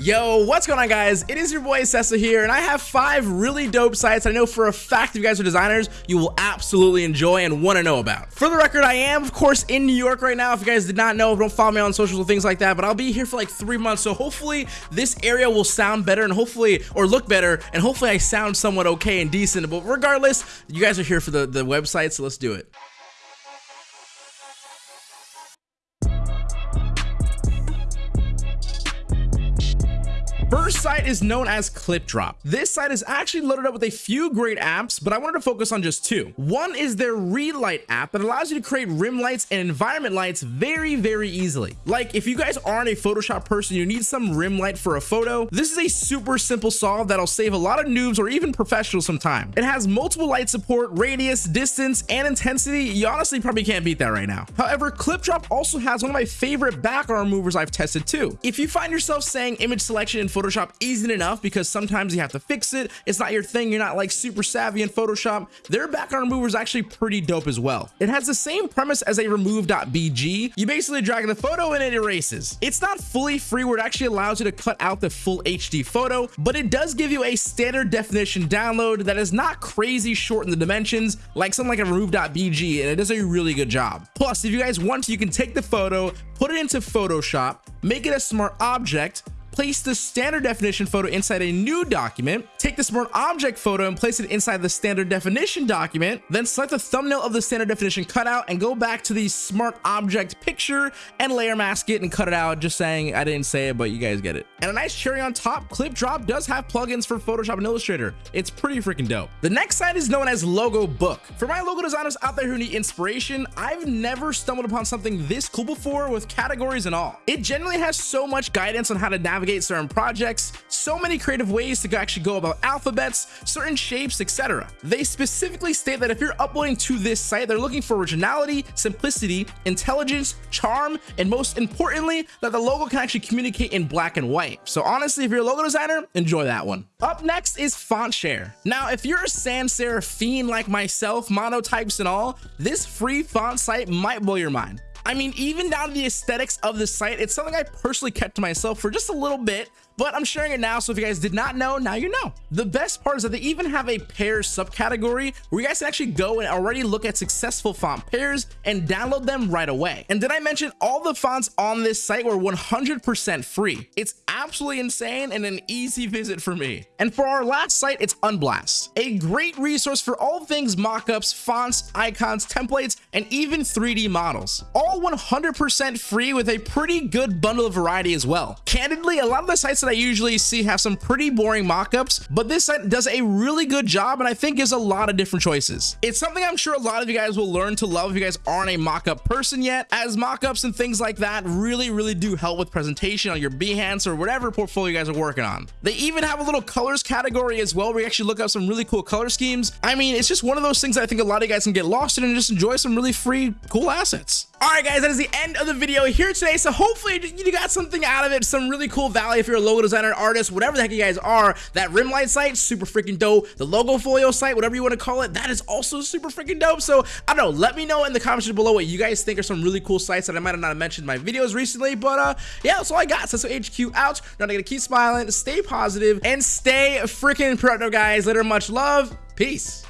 Yo, what's going on guys? It is your boy Sessa here and I have five really dope sites I know for a fact if you guys are designers, you will absolutely enjoy and want to know about. For the record, I am of course in New York right now. If you guys did not know, don't follow me on socials or things like that, but I'll be here for like three months. So hopefully this area will sound better and hopefully, or look better, and hopefully I sound somewhat okay and decent. But regardless, you guys are here for the, the website, so let's do it. First site is known as ClipDrop. This site is actually loaded up with a few great apps, but I wanted to focus on just two. One is their Relight app that allows you to create rim lights and environment lights very, very easily. Like if you guys aren't a Photoshop person, you need some rim light for a photo, this is a super simple solve that'll save a lot of noobs or even professionals some time. It has multiple light support, radius, distance, and intensity. You honestly probably can't beat that right now. However, ClipDrop also has one of my favorite background movers I've tested too. If you find yourself saying image selection in Photoshop isn't enough because sometimes you have to fix it. It's not your thing. You're not like super savvy in Photoshop. Their background remover is actually pretty dope as well. It has the same premise as a remove.bg. You basically drag the photo and it erases. It's not fully free where it actually allows you to cut out the full HD photo, but it does give you a standard definition download that is not crazy short in the dimensions like something like a remove.bg and it does a really good job. Plus, if you guys want to, you can take the photo, put it into Photoshop, make it a smart object, place the standard definition photo inside a new document, take the smart object photo and place it inside the standard definition document, then select the thumbnail of the standard definition cutout and go back to the smart object picture and layer mask it and cut it out, just saying I didn't say it, but you guys get it. And a nice cherry on top, ClipDrop does have plugins for Photoshop and Illustrator. It's pretty freaking dope. The next site is known as Logo Book. For my logo designers out there who need inspiration, I've never stumbled upon something this cool before with categories and all. It generally has so much guidance on how to navigate navigate certain projects, so many creative ways to actually go about alphabets, certain shapes, etc. They specifically state that if you're uploading to this site, they're looking for originality, simplicity, intelligence, charm, and most importantly, that the logo can actually communicate in black and white. So honestly, if you're a logo designer, enjoy that one. Up next is FontShare. Now, if you're a sans serif fiend like myself, monotypes and all, this free font site might blow your mind. I mean, even down to the aesthetics of the site, it's something I personally kept to myself for just a little bit but I'm sharing it now. So if you guys did not know, now you know. The best part is that they even have a pair subcategory where you guys can actually go and already look at successful font pairs and download them right away. And did I mention all the fonts on this site were 100% free? It's absolutely insane and an easy visit for me. And for our last site, it's Unblast, a great resource for all things mockups, fonts, icons, templates, and even 3D models. All 100% free with a pretty good bundle of variety as well. Candidly, a lot of the sites that I usually see have some pretty boring mockups, but this does a really good job and I think gives a lot of different choices. It's something I'm sure a lot of you guys will learn to love if you guys aren't a mockup person yet, as mockups and things like that really, really do help with presentation on your Behance or whatever portfolio you guys are working on. They even have a little colors category as well where you actually look up some really cool color schemes. I mean, it's just one of those things I think a lot of you guys can get lost in and just enjoy some really free, cool assets. All right, guys, that is the end of the video here today. So hopefully you got something out of it, some really cool value if you're a logo designer, artist, whatever the heck you guys are. That Rimlight site, super freaking dope. The logo folio site, whatever you want to call it, that is also super freaking dope. So I don't know, let me know in the comments below what you guys think are some really cool sites that I might have not mentioned in my videos recently. But uh, yeah, that's all I got. So HQ out. Not gonna keep smiling, stay positive, and stay freaking productive, guys. Later, much love. Peace.